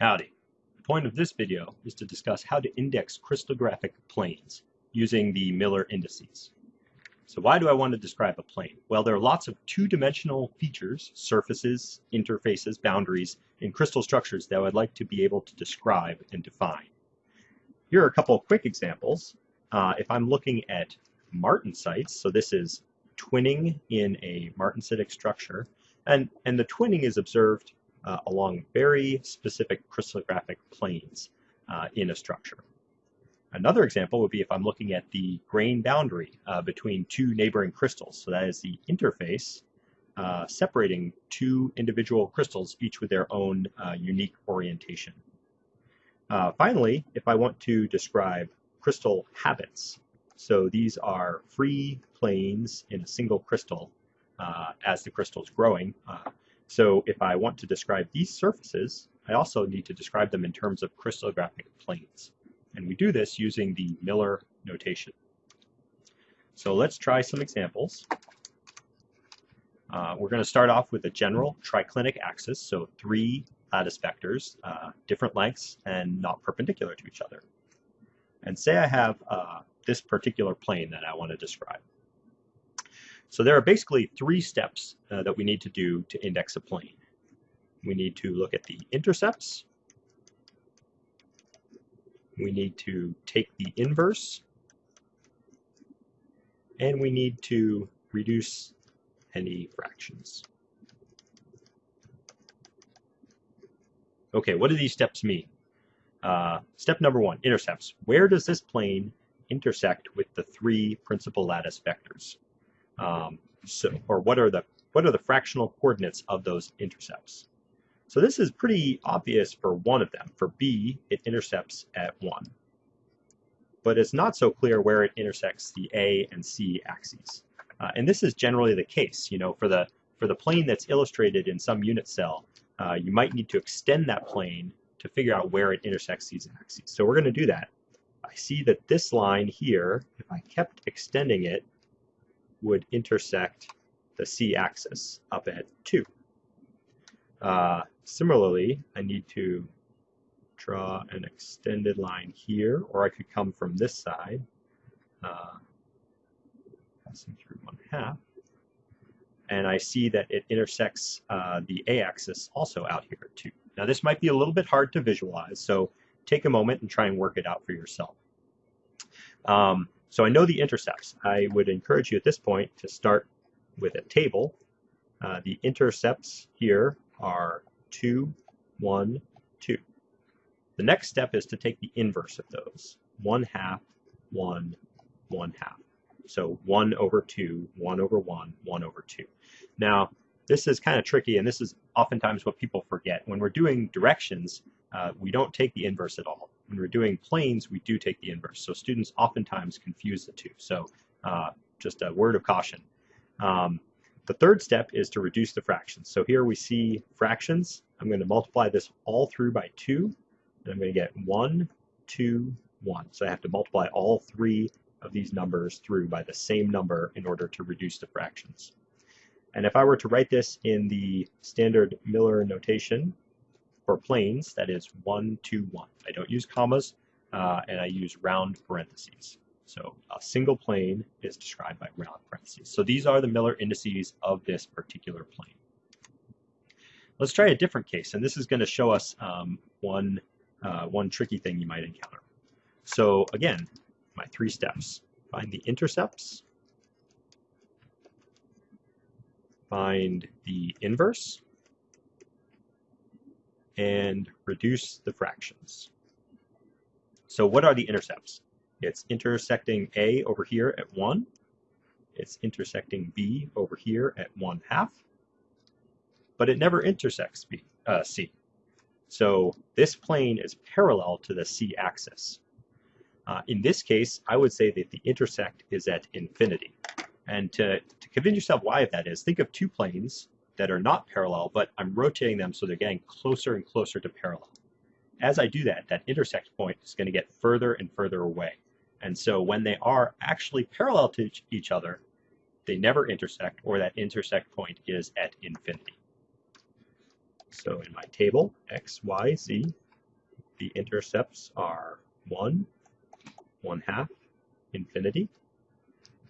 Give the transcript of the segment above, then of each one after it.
Howdy. The point of this video is to discuss how to index crystallographic planes using the Miller indices. So why do I want to describe a plane? Well, there are lots of two-dimensional features, surfaces, interfaces, boundaries, in crystal structures that I would like to be able to describe and define. Here are a couple of quick examples. Uh, if I'm looking at martensites, so this is twinning in a martensitic structure, and, and the twinning is observed uh, along very specific crystallographic planes uh, in a structure. Another example would be if I'm looking at the grain boundary uh, between two neighboring crystals. So that is the interface uh, separating two individual crystals, each with their own uh, unique orientation. Uh, finally, if I want to describe crystal habits, so these are free planes in a single crystal uh, as the crystal is growing. So if I want to describe these surfaces, I also need to describe them in terms of crystallographic planes. And we do this using the Miller notation. So let's try some examples. Uh, we're going to start off with a general triclinic axis, so three lattice vectors, uh, different lengths, and not perpendicular to each other. And say I have uh, this particular plane that I want to describe. So there are basically three steps uh, that we need to do to index a plane. We need to look at the intercepts, we need to take the inverse, and we need to reduce any fractions. Okay, what do these steps mean? Uh, step number one, intercepts. Where does this plane intersect with the three principal lattice vectors? Um, so, or what are the what are the fractional coordinates of those intercepts? So this is pretty obvious for one of them. For B, it intercepts at 1. But it's not so clear where it intersects the A and C axes. Uh, and this is generally the case. You know, for the, for the plane that's illustrated in some unit cell, uh, you might need to extend that plane to figure out where it intersects these axes. So we're going to do that. I see that this line here, if I kept extending it, would intersect the C axis up at 2. Uh, similarly, I need to draw an extended line here, or I could come from this side, uh, passing through one half, and I see that it intersects uh, the a-axis also out here too. Now this might be a little bit hard to visualize, so take a moment and try and work it out for yourself. Um, so I know the intercepts. I would encourage you at this point to start with a table. Uh, the intercepts here are 2, 1, 2. The next step is to take the inverse of those. 1 half, 1, 1 half. So 1 over 2, 1 over 1, 1 over 2. Now, this is kind of tricky, and this is oftentimes what people forget. When we're doing directions, uh, we don't take the inverse at all. When we're doing planes, we do take the inverse. So students oftentimes confuse the two. So uh, just a word of caution. Um, the third step is to reduce the fractions. So here we see fractions. I'm going to multiply this all through by 2, and I'm going to get 1, 2, 1. So I have to multiply all three of these numbers through by the same number in order to reduce the fractions. And if I were to write this in the standard Miller notation for planes, that is 1, 2, 1. I don't use commas, uh, and I use round parentheses. So a single plane is described by round parentheses. So these are the Miller indices of this particular plane. Let's try a different case, and this is going to show us um, one, uh, one tricky thing you might encounter. So again, my three steps. Find the intercepts, find the inverse, and reduce the fractions. So what are the intercepts? It's intersecting A over here at 1. It's intersecting B over here at 1 half. But it never intersects B, uh, C. So this plane is parallel to the C axis. Uh, in this case, I would say that the intersect is at infinity. And to, to convince yourself why that is, think of two planes that are not parallel, but I'm rotating them so they're getting closer and closer to parallel. As I do that, that intersect point is going to get further and further away. And so when they are actually parallel to each other, they never intersect or that intersect point is at infinity. So in my table, x, y, z, the intercepts are 1, 1 half, infinity.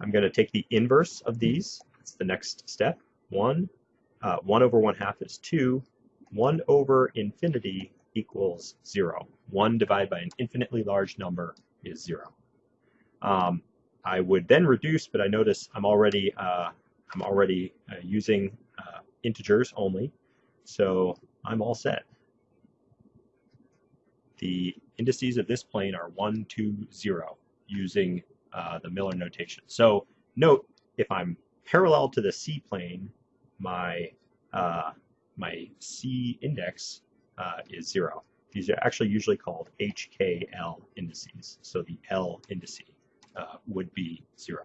I'm going to take the inverse of these. That's the next step. 1, uh, 1 over 1 half is 2. 1 over infinity equals 0. 1 divided by an infinitely large number is 0. Um, I would then reduce, but I notice I'm already uh, I'm already uh, using uh, integers only, so I'm all set. The indices of this plane are 1, 2, 0 using uh, the Miller notation. So note, if I'm parallel to the C plane, my, uh, my C index uh, is 0. These are actually usually called HKL indices. So the L indice uh, would be 0.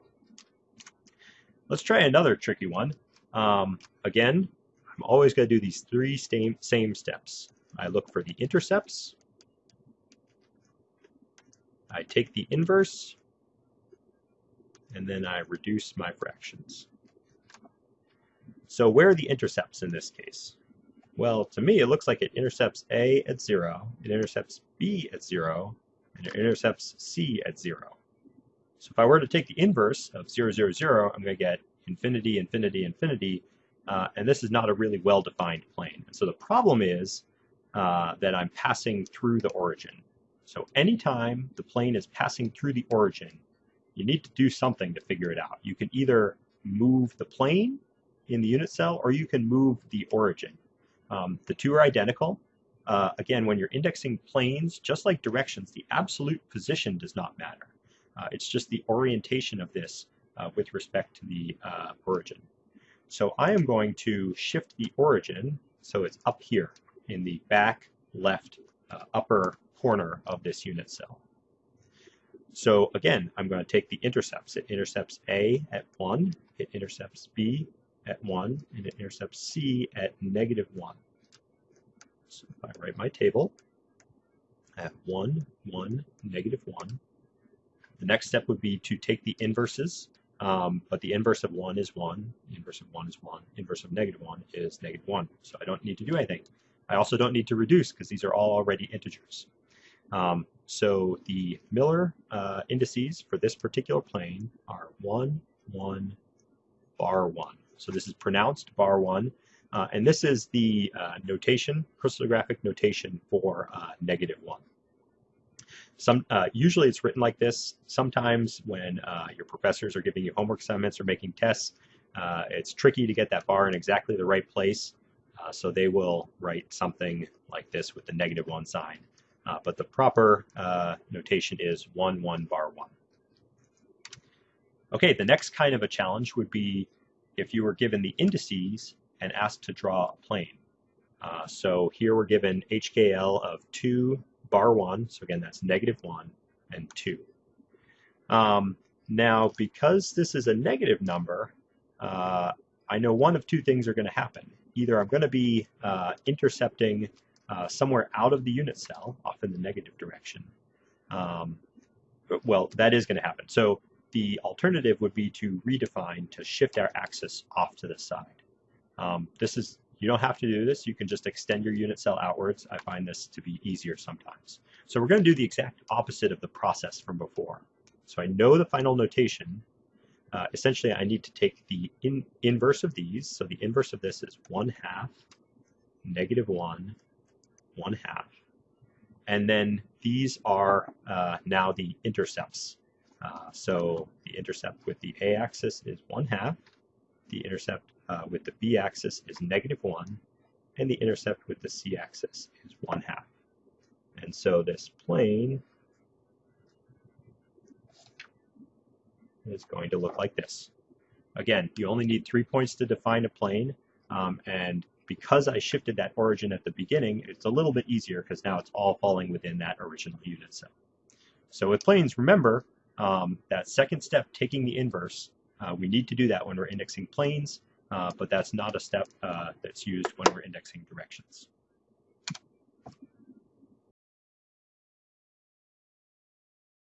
Let's try another tricky one. Um, again, I'm always going to do these three same, same steps. I look for the intercepts. I take the inverse, and then I reduce my fractions. So where are the intercepts in this case? Well, to me, it looks like it intercepts A at 0, it intercepts B at 0, and it intercepts C at 0. So if I were to take the inverse of 0, 0, 0, I'm going to get infinity, infinity, infinity, uh, and this is not a really well-defined plane. And so the problem is uh, that I'm passing through the origin. So anytime the plane is passing through the origin, you need to do something to figure it out. You can either move the plane in the unit cell or you can move the origin. Um, the two are identical. Uh, again, when you're indexing planes, just like directions, the absolute position does not matter. Uh, it's just the orientation of this uh, with respect to the uh, origin. So I am going to shift the origin so it's up here in the back left uh, upper corner of this unit cell. So again, I'm going to take the intercepts. It intercepts A at 1, it intercepts B at 1, and it intercepts C at negative 1. So if I write my table at 1, 1, negative 1, the next step would be to take the inverses, um, but the inverse of 1 is 1, inverse of 1 is 1, inverse of negative 1 is negative 1. So I don't need to do anything. I also don't need to reduce because these are all already integers. Um, so the Miller uh, indices for this particular plane are 1, 1, bar 1. So this is pronounced bar 1. Uh, and this is the uh, notation, crystallographic notation for uh, negative 1. Some, uh, usually it's written like this. Sometimes when uh, your professors are giving you homework assignments or making tests, it's tricky to get that bar in exactly the right place. so they will write something like this with the negative 1 sign. Uh, but the proper uh, notation is 1, 1, bar 1. Okay, the next kind of a challenge would be if you were given the indices and asked to draw a plane. Uh, so here we're given HKL of 2 bar 1, so again that's negative 1 and 2. Um, now because this is a negative number, uh, I know one of two things are going to happen. Either I'm going to be uh, intercepting uh, somewhere out of the unit cell, off in the negative direction. Um, well, that is going to happen. So the alternative would be to redefine to shift our axis off to the side. Um, this is you don't have to do this. You can just extend your unit cell outwards. I find this to be easier sometimes. So we're going to do the exact opposite of the process from before. So I know the final notation. Uh, essentially, I need to take the in inverse of these. So the inverse of this is 1 half, negative 1, 1 half. And then these are uh, now the intercepts. Uh, so the intercept with the a-axis is 1 half, the intercept uh, with the b-axis is negative 1, and the intercept with the c-axis is 1 half. And so this plane is going to look like this. Again, you only need three points to define a plane, um, and because I shifted that origin at the beginning, it's a little bit easier because now it's all falling within that original unit cell. So with planes, remember um, that second step, taking the inverse, uh, we need to do that when we're indexing planes, uh, but that's not a step uh, that's used when we're indexing directions.